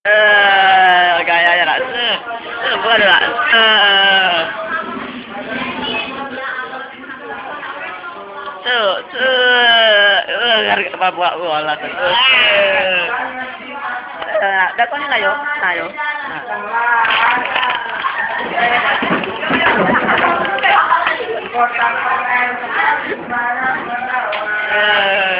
Eh, ya, Rak. Eh, eh, bukan, Rak. Eh. Tuh, tuh. Eh, apa buat bola tuh. Eh. Eh, datangnya lah yo. Nah, yo. Nah. Eh.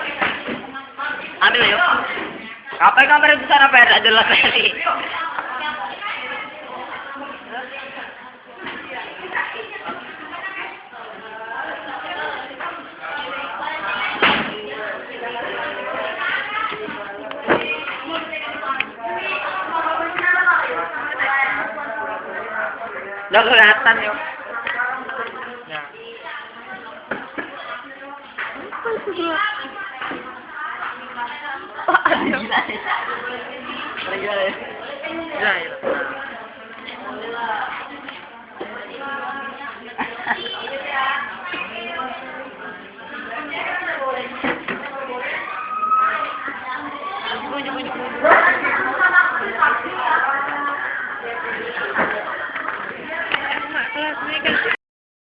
Apa yang besar apa ya? Tak jelas tadi. Udah kelihatan Gila ya. Gila ya.